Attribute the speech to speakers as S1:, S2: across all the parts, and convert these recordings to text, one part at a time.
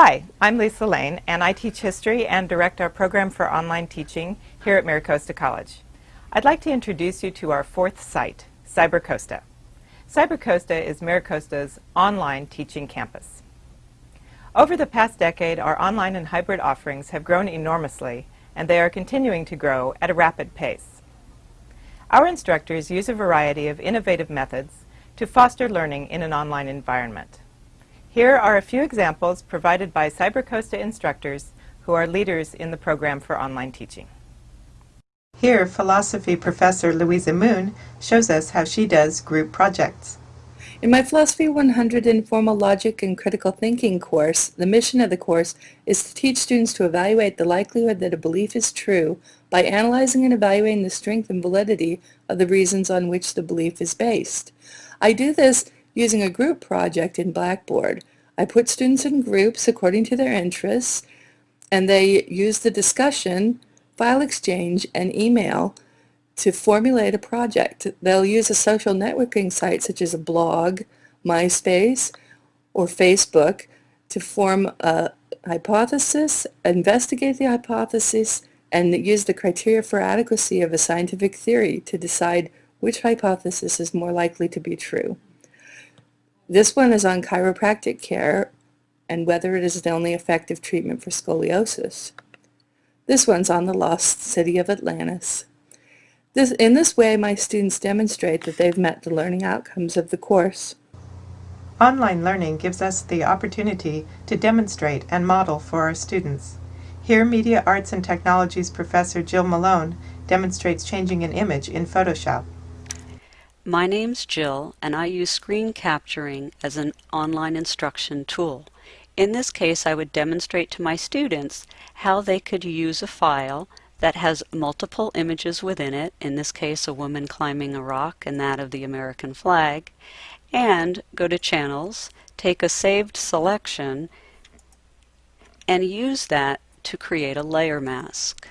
S1: Hi, I'm Lisa Lane, and I teach history and direct our program for online teaching here at MiraCosta College. I'd like to introduce you to our fourth site, CyberCosta. CyberCosta is MiraCosta's online teaching campus. Over the past decade, our online and hybrid offerings have grown enormously, and they are continuing to grow at a rapid pace. Our instructors use a variety of innovative methods to foster learning in an online environment. Here are a few examples provided by CyberCosta instructors who are leaders in the program for online teaching. Here, philosophy professor Louisa Moon shows us how she does group projects.
S2: In my Philosophy 100 Informal Logic and Critical Thinking course, the mission of the course is to teach students to evaluate the likelihood that a belief is true by analyzing and evaluating the strength and validity of the reasons on which the belief is based. I do this using a group project in Blackboard. I put students in groups according to their interests, and they use the discussion, file exchange, and email to formulate a project. They'll use a social networking site such as a blog, MySpace, or Facebook to form a hypothesis, investigate the hypothesis, and use the criteria for adequacy of a scientific theory to decide which hypothesis is more likely to be true. This one is on chiropractic care and whether it is the only effective treatment for scoliosis. This one's on the lost city of Atlantis. This, in this way, my students demonstrate that they've met the learning outcomes of the course.
S1: Online learning gives us the opportunity to demonstrate and model for our students. Here, Media Arts and Technologies professor Jill Malone demonstrates changing an image in Photoshop.
S3: My name's Jill, and I use screen capturing as an online instruction tool. In this case, I would demonstrate to my students how they could use a file that has multiple images within it, in this case a woman climbing a rock and that of the American flag, and go to Channels, take a saved selection, and use that to create a layer mask.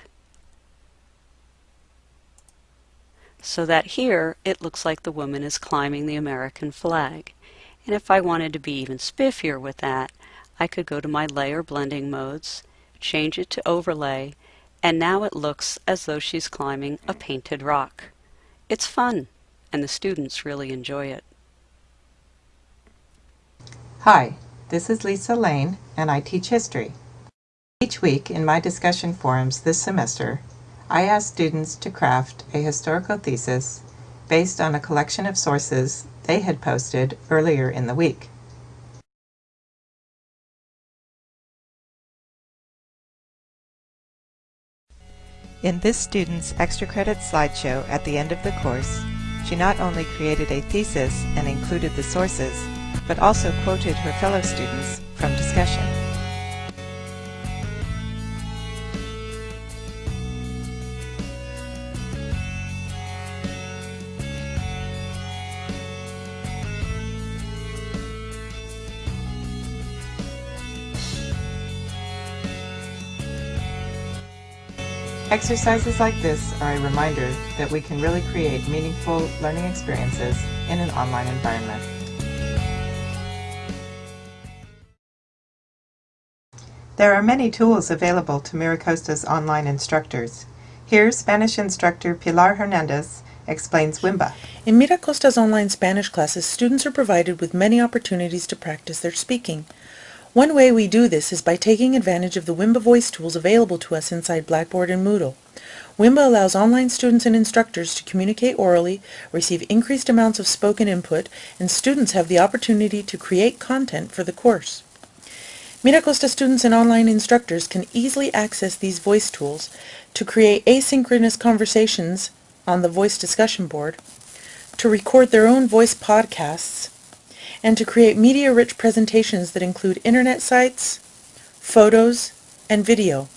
S3: So that here it looks like the woman is climbing the American flag. And if I wanted to be even spiffier with that, I could go to my layer blending modes, change it to overlay, and now it looks as though she's climbing a painted rock. It's fun, and the students really enjoy it.
S1: Hi, this is Lisa Lane, and I teach history. Each week in my discussion forums this semester, I asked students to craft a historical thesis based on a collection of sources they had posted earlier in the week. In this student's extra credit slideshow at the end of the course, she not only created a thesis and included the sources, but also quoted her fellow students from discussion. Exercises like this are a reminder that we can really create meaningful learning experiences in an online environment. There are many tools available to MiraCosta's online instructors. Here, Spanish instructor Pilar Hernandez explains Wimba.
S4: In MiraCosta's online Spanish classes, students are provided with many opportunities to practice their speaking. One way we do this is by taking advantage of the Wimba voice tools available to us inside Blackboard and Moodle. Wimba allows online students and instructors to communicate orally, receive increased amounts of spoken input, and students have the opportunity to create content for the course. MiraCosta students and online instructors can easily access these voice tools to create asynchronous conversations on the voice discussion board, to record their own voice podcasts, and to create media-rich presentations that include internet sites, photos, and video.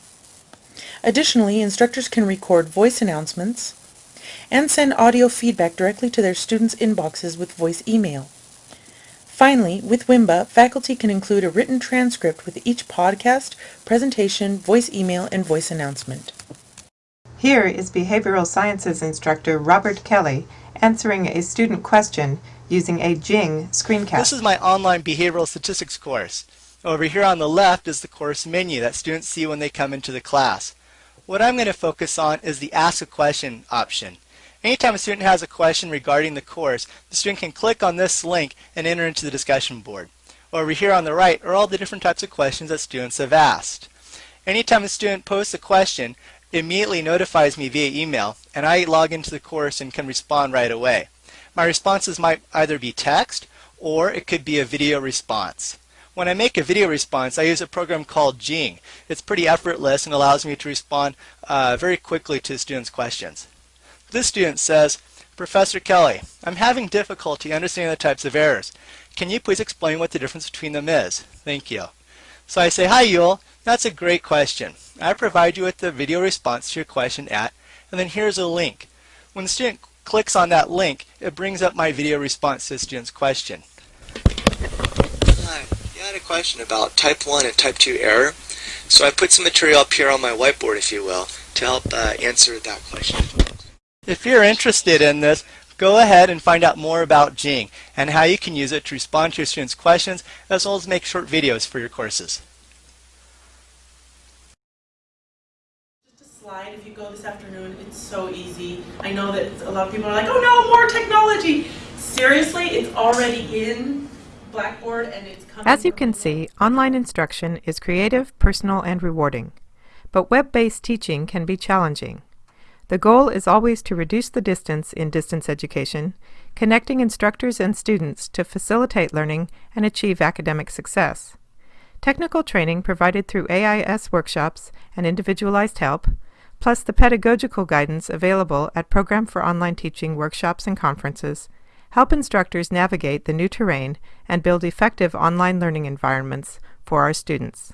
S4: Additionally, instructors can record voice announcements and send audio feedback directly to their students' inboxes with voice email. Finally, with Wimba, faculty can include a written transcript with each podcast, presentation, voice email, and voice announcement. Here is behavioral sciences instructor Robert Kelly answering a student question using a Jing screencast.
S5: This is my online behavioral statistics course. Over here on the left is the course menu that students see when they come into the class. What I'm going to focus on is the Ask a Question option. Anytime a student has a question regarding the course, the student can click on this link and enter into the discussion board. Over here on the right are all the different types of questions that students have asked. Anytime a student posts a question, it immediately notifies me via email, and I log into the course and can respond right away. My responses might either be text, or it could be a video response. When I make a video response, I use a program called Jing. It's pretty effortless and allows me to respond uh, very quickly to students' questions. This student says, Professor Kelly, I'm having difficulty understanding the types of errors. Can you please explain what the difference between them is? Thank you. So I say, hi Yule, that's a great question. I provide you with the video response to your question at, and then here's a link. When the student clicks on that link, it brings up my video response to student's question.
S6: Hi, you had a question about type 1 and type 2 error. So I put some material up here on my whiteboard, if you will, to help uh, answer that question.
S5: If you're interested in this, go ahead and find out more about Jing and how you can use it to respond to your students' questions as well as make short videos for your courses.
S7: Just a slide, if you go this afternoon, it's so easy. I know that a lot of people are like, oh no, more technology. Seriously, it's already in Blackboard and it's coming.
S1: As you can see, online instruction is creative, personal, and rewarding. But web-based teaching can be challenging. The goal is always to reduce the distance in distance education, connecting instructors and students to facilitate learning and achieve academic success. Technical training provided through AIS workshops and individualized help, plus the pedagogical guidance available at Program for Online Teaching workshops and conferences, help instructors navigate the new terrain and build effective online learning environments for our students.